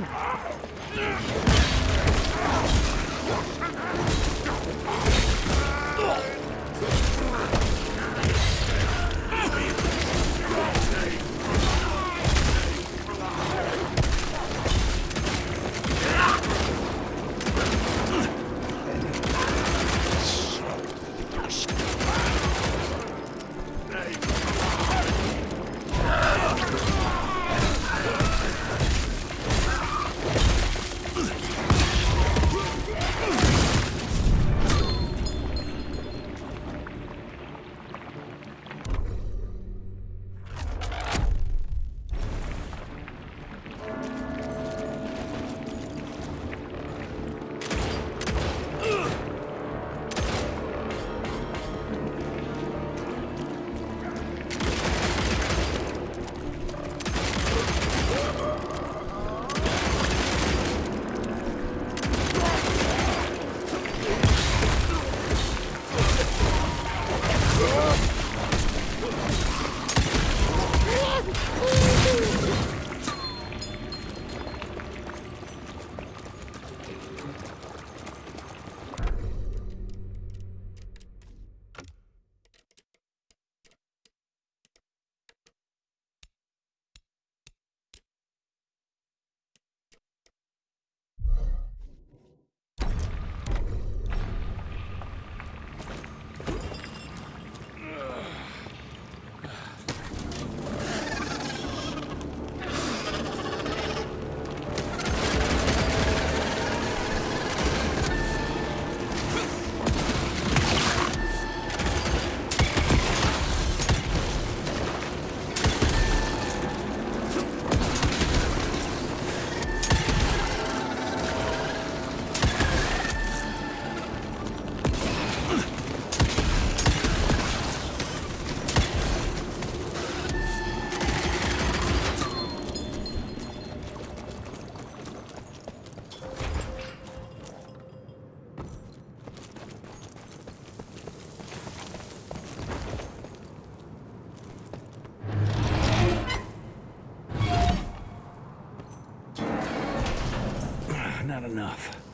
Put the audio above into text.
Ah! Not enough.